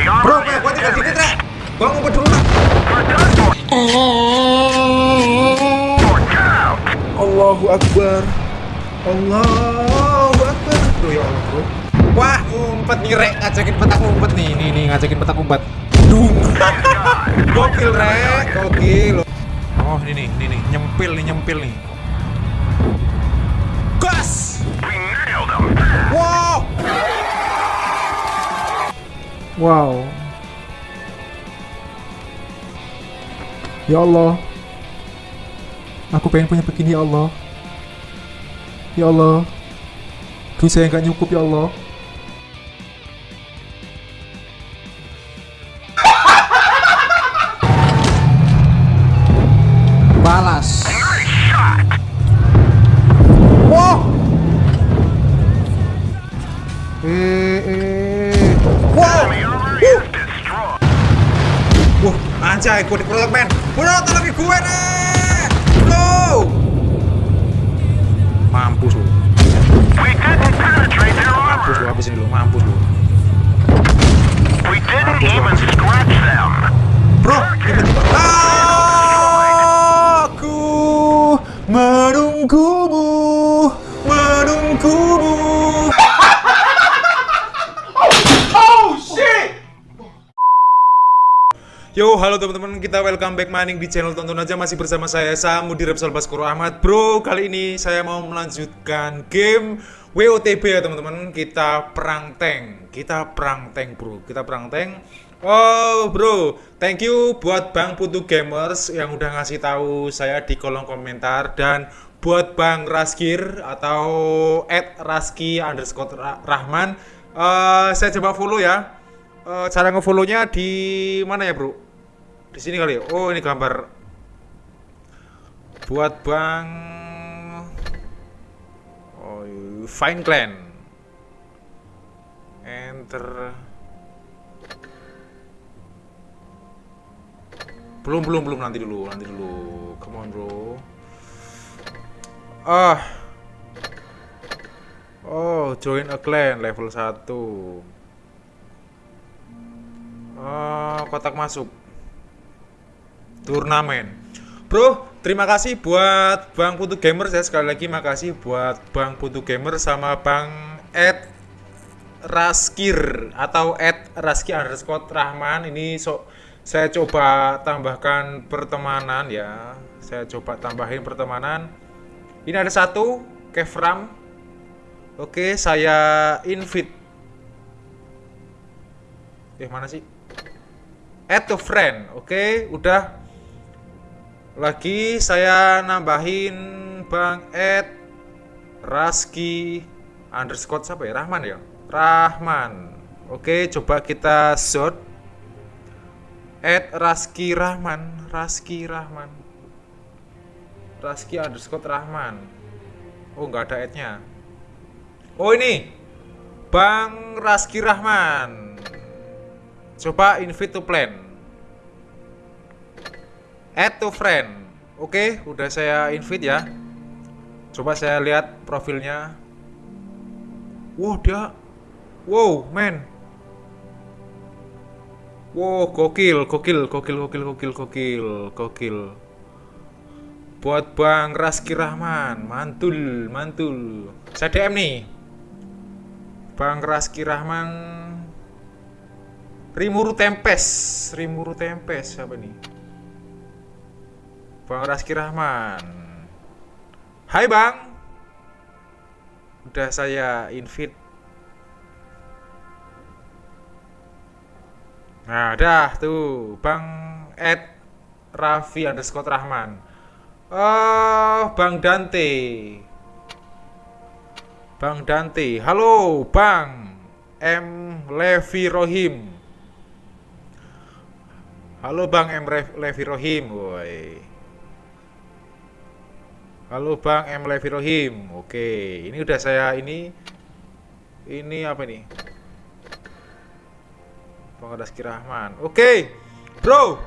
Bro, kayak gua tinggal dikit, Rek. Gua. Allahu Akbar. Allahu Akbar. Bro, ya Allah, bro. Wah, ngumpet nih, Rek. Ngajakin petak ngumpet nih. Nih, nih, ngajakin petak ngumpet. Dung. Gokil, Rek. Gokil. Oh, ini nih, ini nih. Nyempil nih, nyempil nih. Gas! Wow! Wow. Ya Allah. Aku pengen punya begini ya Allah. Ya Allah. Duit saya nggak nyukup ya Allah. Welcome back maning di channel tonton aja masih bersama saya Samu di Repsol Baskoro Ahmad. Bro, kali ini saya mau melanjutkan game WOTB ya teman-teman. Kita perang tank, kita perang tank bro, kita perang tank. Oh bro, thank you buat Bang Putu Gamers yang udah ngasih tahu saya di kolom komentar dan buat Bang Raskir atau at Raski underscore Ra- Rahman. Eh, saya coba follow ya. Eh, cara ngefollownya di mana ya bro? Di sini kali ya. Oh ini gambar buat bang oh, Fine Clan. Enter. Belum belum belum nanti dulu nanti dulu. Come on bro. Ah. Oh join a clan level 1 Oh, kotak masuk. Turnamen. Bro, terima kasih buat Bang Putu Gamer. Ya sekali lagi makasih buat Bang Putu Gamer sama Bang Ed Raskir atau Ed Raski underscore Rahman. Ini so, saya coba tambahkan pertemanan ya. Saya coba tambahin pertemanan. Ini ada satu Kevram. Oke saya invite. Eh mana sih? Add to friend. Oke udah lagi saya nambahin bang Ed Raski underscore siapa ya? Rahman ya? Rahman. Oke coba kita short Ed Raski Rahman. Raski Rahman. Raski underscore Rahman. Oh nggak ada adnya oh ini. Bang Raski Rahman. Coba invite to plan. Add to friend. Oke, udah saya invite ya. Coba saya lihat profilnya. Wow, dia Wow, man. Wow, gokil, gokil, gokil, gokil, gokil, gokil, gokil. Buat Bang Raski Rahman, mantul, mantul. Saya DM nih. Bang Raski Rahman Rimuru Tempes, Rimuru Tempes siapa nih? Bang Raski Rahman. Hai Bang. Udah saya invite. Nah, dah tuh Bang Ed Raffi underscore Rahman. Oh, Bang Dante. Bang Dante. Halo, Bang. M. Levi Rohim. Halo Bang M. Levi Rohim, woi. Halo Bang M. Levi Rohim. Oke, ini udah saya ini ini apa nih? Bang Rizky Rahman. Oke. Bro.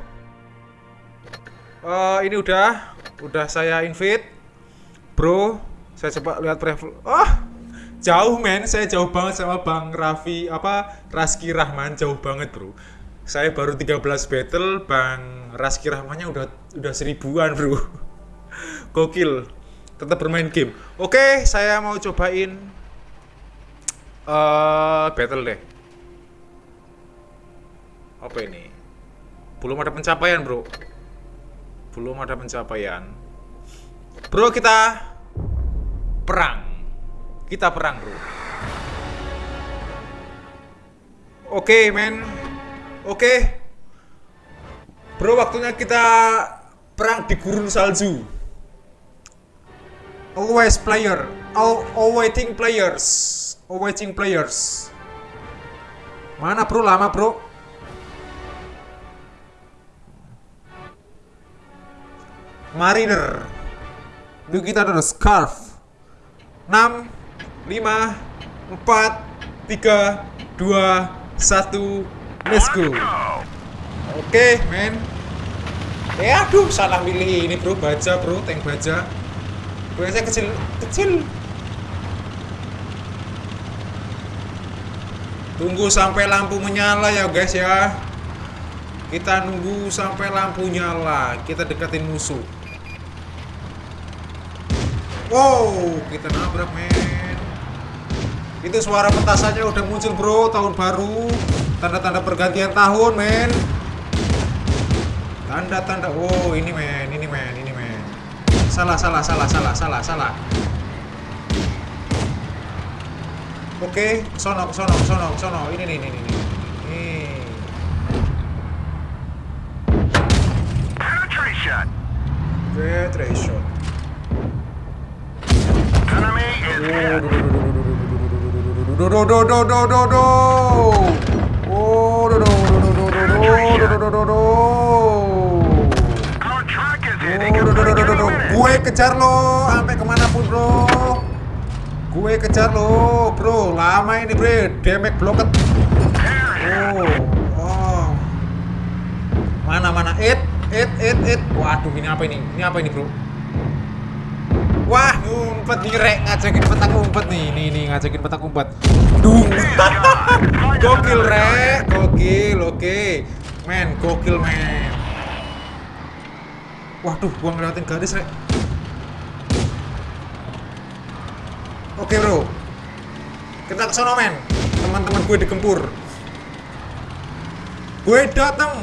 Eh, ini udah udah saya invite. Bro, saya coba lihat profil. Oh, jauh men saya jauh banget sama Bang Raffi apa Raski Rahman jauh banget bro saya baru 13 battle Bang Raski Rahmannya udah udah seribuan bro gokil. Tetap bermain game. Oke saya mau cobain eh battle deh. Apa ini? Belum ada pencapaian bro. Belum ada pencapaian. Bro kita perang. Kita perang bro. Oke men. Oke. Bro waktunya kita perang di gurun salju always player. All awaiting players. Awaiting players. Mana bro? Lama bro. Mariner. Lalu kita ada scarf. 6 5 4 3 2 1 let's go. Oke men. Eh aduh salah milih ini bro. Baja bro. Tank baja gue saya kecil kecil. Tunggu sampai lampu menyala ya guys ya. Kita nunggu sampai lampu nyala. Kita deketin musuh. Wow kita nabrak men. Itu suara petasannya udah muncul bro tahun baru. Tanda-tanda pergantian tahun men. Tanda-tanda oh ini men salah salah salah salah salah salah oke sono sono sono sono ini nih ini nih ini Penetration. penetration Enemy is hit. do do do do do do do oh do do do do kejar lo sampai ke mana pun bro. Gue kejar lo bro. Lama ini bre. Damage is. Oh, oh. Mana mana? It, it, it, it. Waduh ini apa ini? Ini apa ini bro? Wah ngumpet nih rek ngajakin petak umpet nih. Nih nih ngajakin petak umpet. Dung. gokil rek. Gokil. Oke. Men gokil men. Waduh, gua ngeliatin gadis, Rek. Oke, Bro. Kita ke sono, men. Teman-teman gue digempur. Gue datang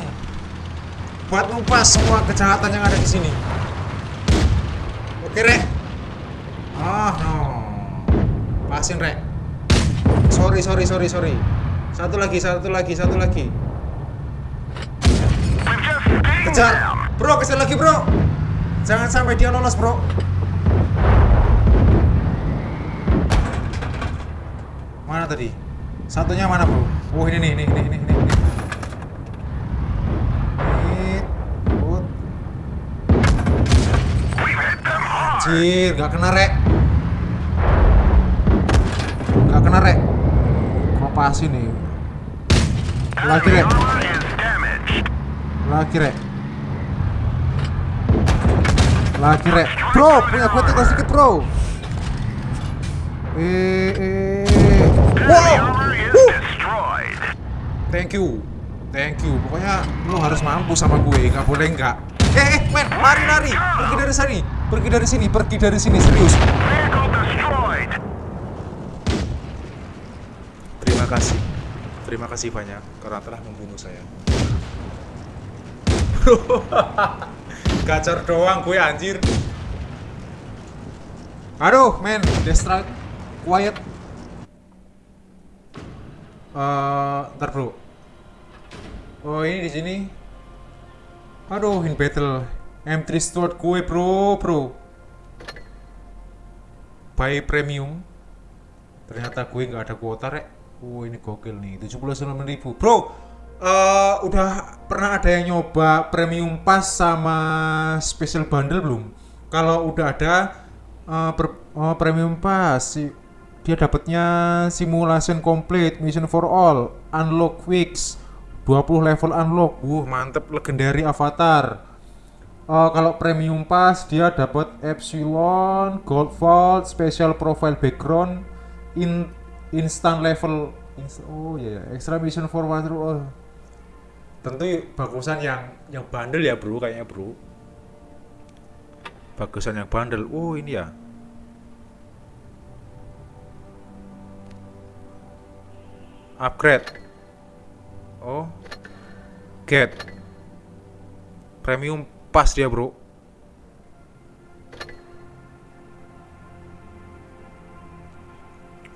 buat numpas semua kejahatan yang ada di sini. Oke, Rek. Ah, no. Pasin, Rek. Sorry, sorry, sorry, sorry. Satu lagi, satu lagi, satu lagi. Kejar. Bro, kejar lagi, Bro. Jangan sampai dia lolos, Bro. Tadi? Satunya mana, Bro? Oh, ini nih, ini, ini, ini, ini. ini. Anjir, nggak kena, Rek. Nggak kena, Rek. Kok pas ini? Lagi, Rek. Lagi, Rek. Lagi, Rek. Bro, punya gue tinggal sedikit, Bro. Eh, eh. Wow. destroyed. Thank you. Thank you. Pokoknya lu harus mampu sama gue, nggak boleh nggak. Eh, eh, men, lari, lari. Pergi dari sini. Pergi dari sini, pergi dari sini, serius. Terima kasih. Terima kasih banyak karena telah membunuh saya. Gacor doang gue anjir. Aduh, men, Destra quiet. Bro. Oh, ini di sini. Aduh, in battle. M3 Steward gue, bro, bro. Buy premium. Ternyata gue nggak ada kuota, rek. Oh, ini gokil nih. 79.000. Bro, eh udah pernah ada yang nyoba premium pass sama special bundle belum? Kalau udah ada eh, per- eh, premium pass si- dia dapatnya simulation complete, mission for all, unlock weeks, 20 level unlock. Wuh, mantep legendary avatar. Eh, kalau premium pass dia dapat epsilon, gold vault, special profile background, in instant level ins- oh ya extra mission for water oh. Tentu bagusan yang yang bandel ya bro kayaknya bro. Bagusan yang bandel. Oh ini ya. Upgrade. Oh. Get. Premium pas dia bro.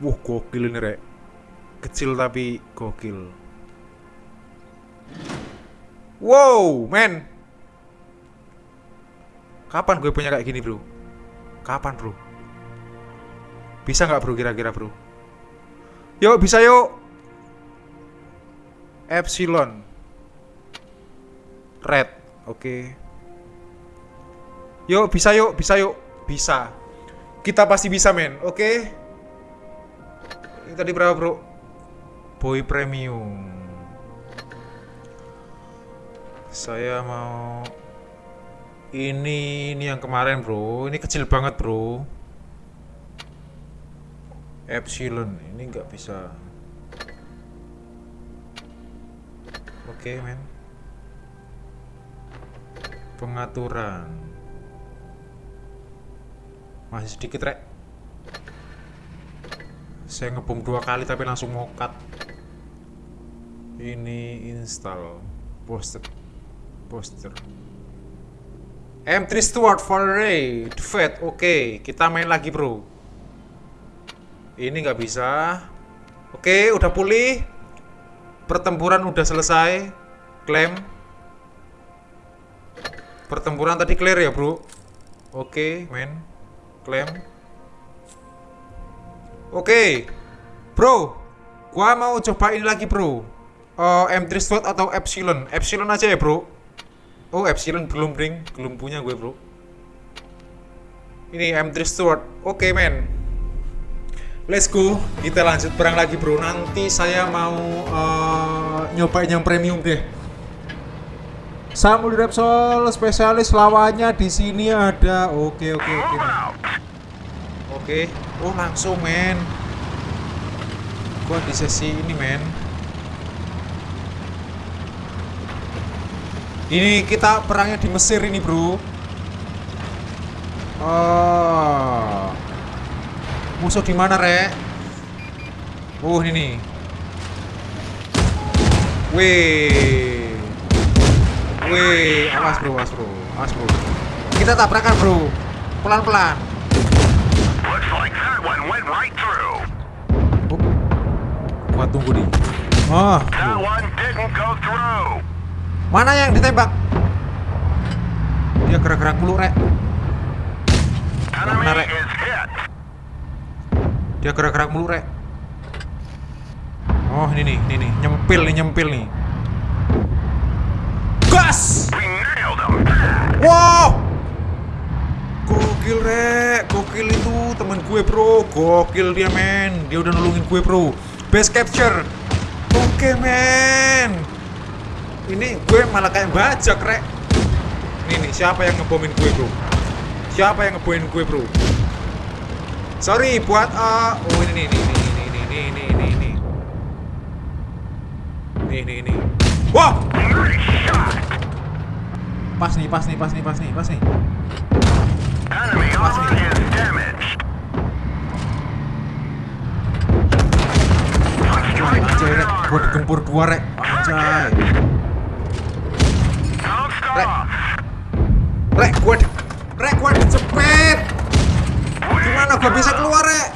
Wah gokil ini rek. Kecil tapi gokil. Wow, men. Kapan gue punya kayak gini, bro? Kapan, bro? Bisa nggak, bro, kira-kira, bro? Yuk, bisa yuk. Epsilon. Red, oke. Yuk, bisa yuk, bisa yuk. Bisa. Kita pasti bisa, men. Oke. Ini tadi berapa, bro? Boy Premium. Saya mau ini ini yang kemarin bro ini kecil banget bro Epsilon ini nggak bisa oke men. Pengaturan. Masih sedikit rek. Saya ngebom dua kali tapi langsung mokat ini install poster poster. M3 Steward for Ray Oke. Kita main lagi bro. Ini nggak bisa. Oke udah pulih Pertempuran udah selesai Klaim. Pertempuran tadi clear ya bro? Oke men. Klaim. Oke. Bro Gua mau coba ini lagi bro. Eh, M3 Steward atau Epsilon? Epsilon aja ya bro. Oh Epsilon belum bring, belum punya gue bro. Ini M3 Steward, oke men. Let's go, kita lanjut perang lagi bro. Nanti saya mau eh, nyobain yang premium deh. Samuel Repsol spesialis lawannya di sini ada. Oke oke oke. Oke, oh langsung men. Gua di sesi ini men. Ini kita perangnya di Mesir ini bro. Oh. Musuh di mana rek? Oh ini nih. Wih. Wih, awas bro, awas bro, awas bro. Kita tabrakan bro, pelan-pelan. Oh. Gua tunggu nih. Through. mana yang ditembak? Dia gerak-gerak mulu, Rek. Enemy Menarik. Dia gerak-gerak mulu, Rek. Oh, ini nih, ini nih, nyempil nih, nyempil nih. Gas! Wow! Gokil, Rek. Gokil itu temen gue, Bro. Gokil dia, men. Dia udah nolongin gue, Bro. Best capture. Oke, men. Ini gue malah kayak bajak, Rek. Ini nih, siapa yang ngebomin gue, Bro? Siapa yang ngebomin gue, Bro? Sorry buat uh, oh ini nih ini ini ini ini ini ini ini. Nih nih nih. Wah. Pas nih, pas nih, pas nih, pas nih, pas nih. Pas nih. Anjay, rek. Buat gempur dua, rek. Anjay. Rek. Rek, gue Gua bisa keluar, Rek?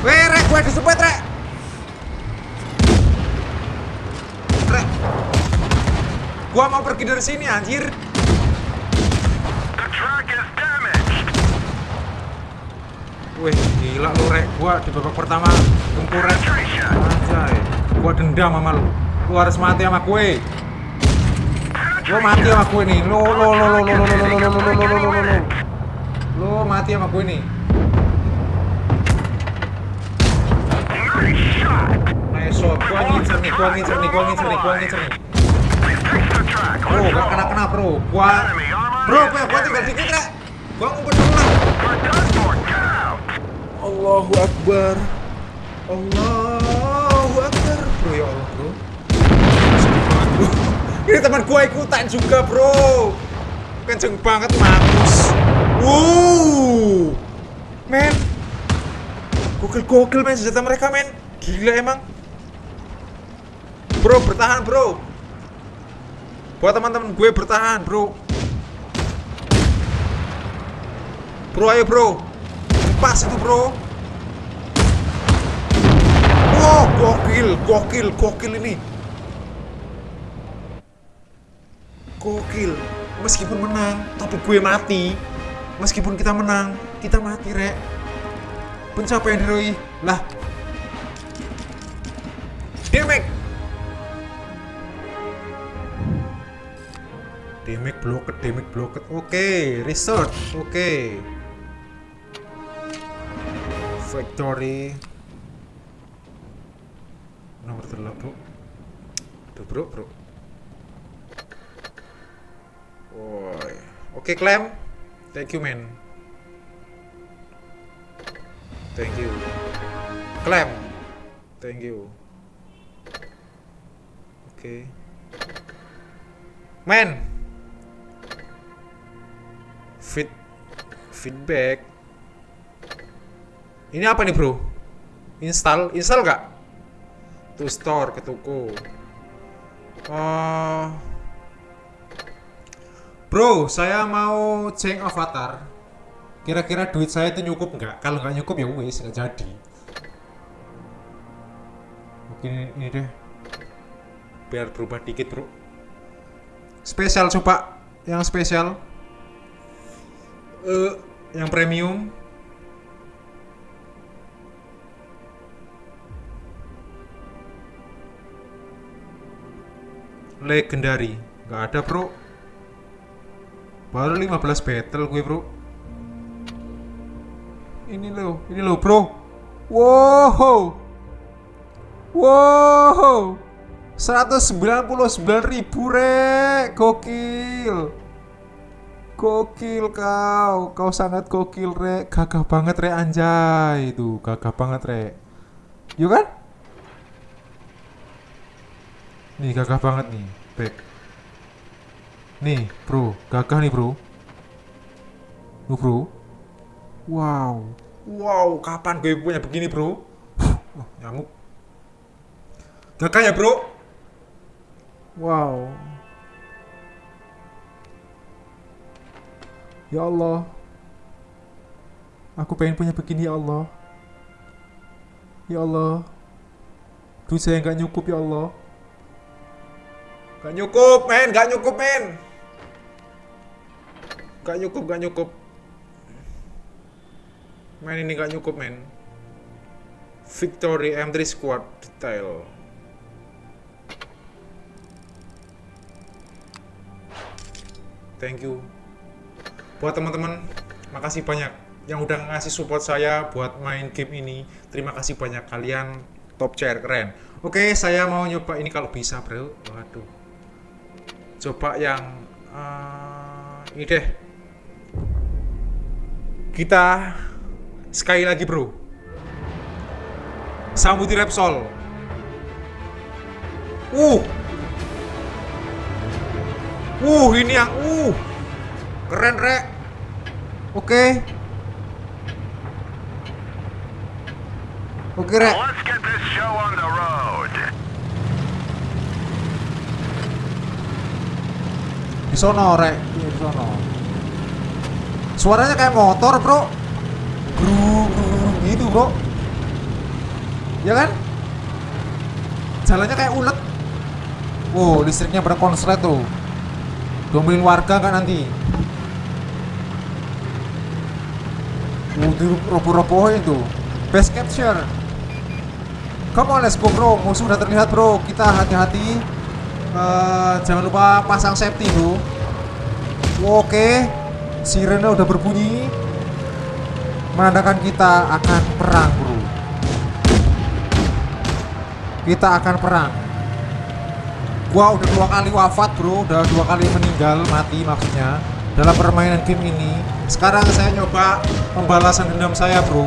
Weh, Rek, gua dicepet, Rek. Rek. Gua mau pergi dari sini, anjir. Wih, gila lu, Rek. Gua di babak pertama gempur, Rek. Penetration. Anjay. Gua dendam sama lu. Lu harus mati sama gue. Lo mati sama gue nih. Lo lo lo lo lo lo lo lo lo lo lo lo lo lo lo. Mati sama gue nih. Nice shot. Gua ngincer nih, gua ngincer nih, gua ngincer nih, gua ngincer nih. Bro, gak kena kena bro. Armor Bro, is gua, gua tinggal dikit, Rek. Gua ngumpet dulu. Allahu Akbar. Allahu Akbar. Bro ya Allah, bro. Ini teman gua ikutan juga, bro. Kenceng banget mampus. Wuh. Men. Gokil-gokil men senjata mereka, men. Gila emang. Bro, bertahan, bro. Buat teman-teman gue bertahan, bro. Bro, ayo, bro. Pas itu, bro. Wow, gokil, gokil, gokil ini. Gokil. Meskipun menang, tapi gue mati. Meskipun kita menang, kita mati, Rek. Pencapaian heroi. Lah. Demek. Demek blocket, demek blocket. Oke, research. Oke. Victory. Nomor terlalu. Tuh bro, bro. Oke, Clem. Thank you, man. Thank you. Clem. Thank you. Oke. Man. Feed feedback. Ini apa nih, Bro? Install, install nggak? To store ke toko. Oh. Bro, saya mau change avatar. Kira-kira duit saya itu cukup nggak? Kalau nggak cukup ya wes nggak jadi. Mungkin ini deh. Biar berubah dikit bro. Spesial coba, yang spesial. Eh, yang premium. Legendary, nggak ada bro. Baru 15 battle gue bro. Ini loh, ini loh bro. Wow, wow, 199 ribu rek, gokil, gokil kau, kau sangat gokil rek, gagah banget rek anjay. Itu, gagah banget rek, yuk kan? Nih gagah banget nih, back. Nih, bro, gagah nih, bro. Lu, bro. Wow. Wow, kapan gue punya begini, bro? Wah, nyamuk. Gagah ya, bro? Wow. Ya Allah. Aku pengen punya begini, ya Allah. Ya Allah. Duit saya nggak nyukup, ya Allah. Gak nyukup, men, gak nyukup, men. Gak nyukup, gak nyukup. Men ini gak nyukup, men. Victory M3 squad detail. Thank you. Buat teman-teman, makasih banyak yang udah ngasih support saya buat main game ini. Terima kasih banyak kalian top chair keren. Oke, saya mau nyoba ini kalau bisa, Bro. Waduh coba yang uh, ini deh kita sekali lagi bro. Sambuti Repsol. Uh. Uh ini yang uh. Keren rek. Oke. Oke rek. Let's get this show on the road. di sono rek. Di sono suaranya kayak motor bro. Gru gitu bro. Ya kan? Jalannya kayak ulet. Wow listriknya berkonslet tuh. Domelin warga kan nanti? Wow, di roboh-robohin tuh best capture. Come on, let's go bro. Musuh udah terlihat bro. Kita hati-hati. Eh, jangan lupa pasang safety bro. Oke, sirene udah berbunyi. Menandakan kita akan perang bro. Kita akan perang. Gua udah dua kali wafat bro, udah dua kali meninggal mati maksudnya dalam permainan game ini. Sekarang saya nyoba pembalasan dendam saya, bro.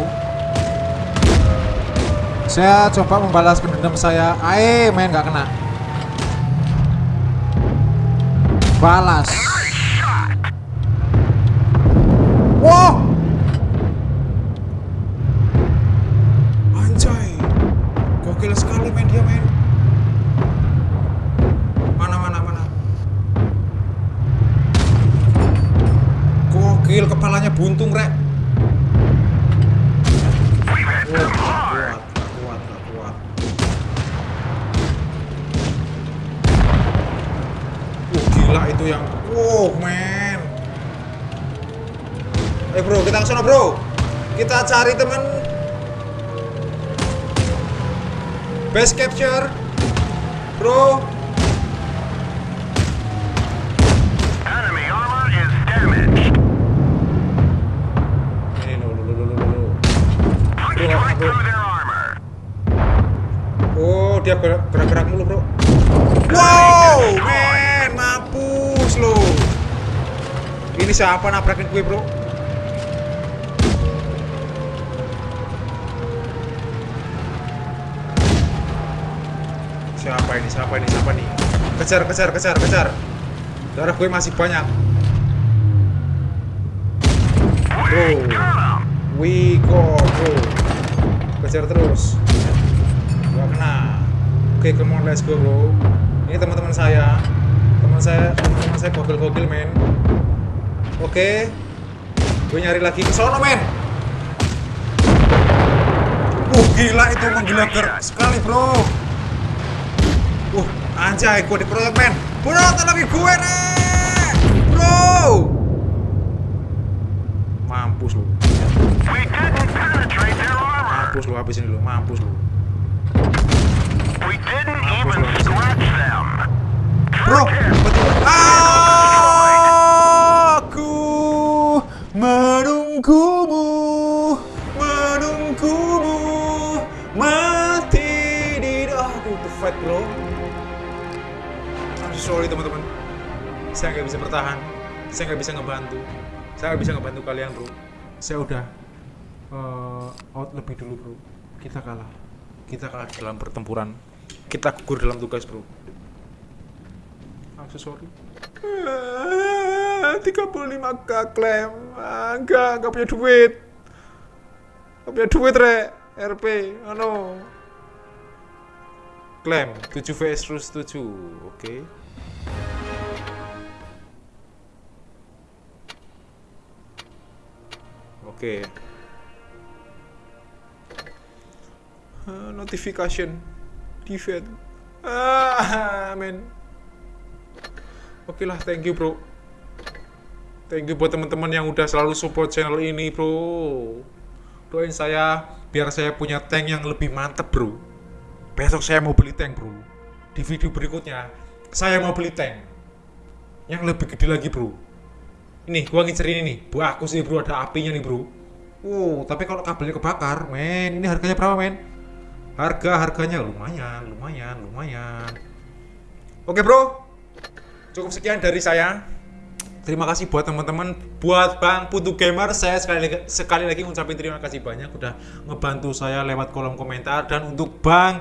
Saya coba membalaskan dendam saya. Ae, main nggak kena. Balas. Wow, cari teman. Base capture. Bro, Enemy armor is damaged. ini lo lo lo lo lo lo. Punched Bro, right bro. through their armor. Oh, dia gerak- gerak-gerak mulu, Bro. Wow, men, mampus lo. Ini siapa nabrakin gue, Bro? Ini? Siapa ini? Siapa nih? Kejar, kejar, kejar, kejar. Darah gue masih banyak. Bro. We go, bro. Kejar terus. Gak kena. Oke, come on, let's go, bro. Ini teman-teman saya. Teman saya, teman-teman saya gokil-gokil, men. Oke. Gue nyari lagi ke sono, men. Uh, gila itu menggila sekali, bro. Anjay, gue dikeroyok, men. Bro, tolongin gue, nih. Bro. Mampus lu. Mampus lu habisin dulu, mampus lu. Scratch them. Bro, betul. Aku menunggumu sorry teman-teman, saya nggak bisa bertahan, saya nggak bisa ngebantu, saya nggak bisa ngebantu kalian bro. Saya udah eh, out lebih dulu bro. Kita kalah, kita kalah dalam pertempuran, kita gugur dalam tugas bro. So sorry. Ah, 35k klaim. Ah, enggak, enggak punya duit. Enggak punya duit, Re. RP. Ano. Klaim 7 vs terus 7. Oke. Oke. Ah, notification. Defeat. Ah, men. Oke lah, thank you bro. Thank you buat teman-teman yang udah selalu support channel ini bro. Doain saya biar saya punya tank yang lebih mantep bro. Besok saya mau beli tank bro. Di video berikutnya saya mau beli tank yang lebih gede lagi bro. Ini gua ngincer ini nih. Aku sih bro ada apinya nih bro. Wow, tapi kalau kabelnya kebakar, men, ini harganya berapa men? Harga harganya lumayan, lumayan, lumayan. Oke bro, cukup sekian dari saya. Terima kasih buat teman-teman, buat Bang Putu Gamer, saya sekali lagi, sekali lagi ngucapin terima kasih banyak udah ngebantu saya lewat kolom komentar dan untuk Bang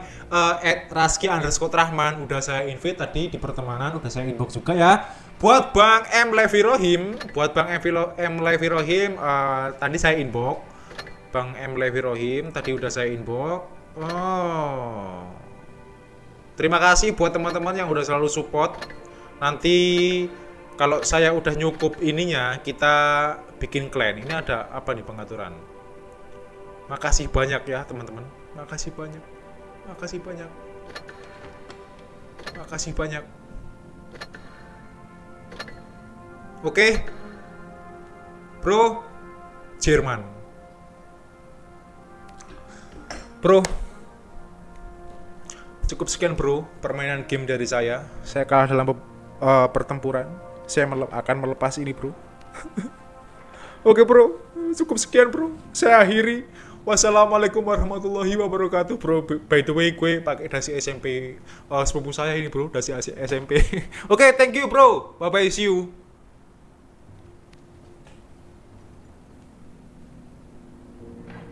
Ed Raski underscore Rahman udah saya invite tadi di pertemanan udah saya inbox juga ya. Buat Bang M Levi Rohim, buat Bang M, Levi Rohim eh, tadi saya inbox. Bang M Levi Rohim tadi udah saya inbox. Oh. Terima kasih buat teman-teman yang udah selalu support. Nanti kalau saya udah nyukup ininya, kita bikin clan. Ini ada apa nih pengaturan? Makasih banyak ya teman-teman. Makasih banyak. Makasih banyak. Makasih banyak. Oke. Bro, Jerman. Bro, Cukup sekian bro, permainan game dari saya. Saya kalah dalam eh, pertempuran. Saya mele- akan melepas ini bro. Oke bro, cukup sekian bro. Saya akhiri. Wassalamualaikum warahmatullahi wabarakatuh bro. By the way, gue pakai dasi SMP eh, sepupu saya ini bro, dasi SMP. Oke, thank you bro. Bye bye, see you.